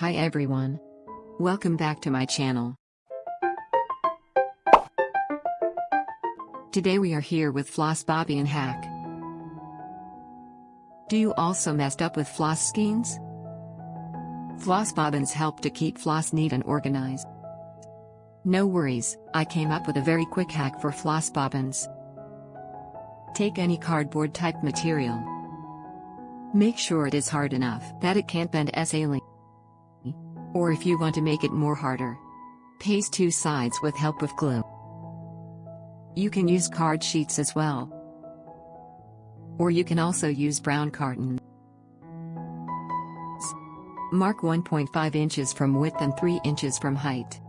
Hi everyone. Welcome back to my channel. Today we are here with floss bobbin hack. Do you also messed up with floss skeins? Floss bobbins help to keep floss neat and organized. No worries, I came up with a very quick hack for floss bobbins. Take any cardboard type material. Make sure it is hard enough that it can't bend as easily. Or if you want to make it more harder, paste two sides with help of glue. You can use card sheets as well. Or you can also use brown carton. Mark 1.5 inches from width and 3 inches from height.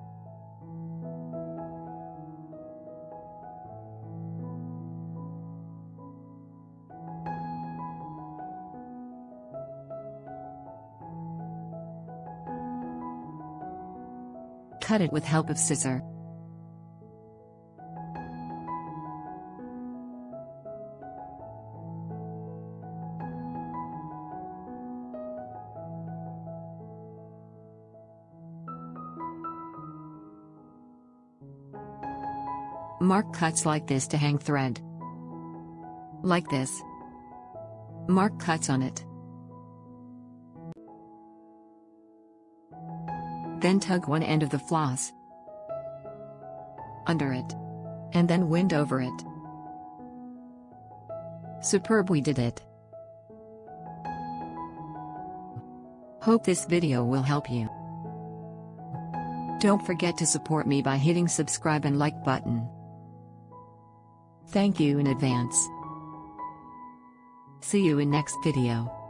Cut it with help of scissor. Mark cuts like this to hang thread. Like this. Mark cuts on it. Then tug one end of the floss under it. And then wind over it. Superb we did it. Hope this video will help you. Don't forget to support me by hitting subscribe and like button. Thank you in advance. See you in next video.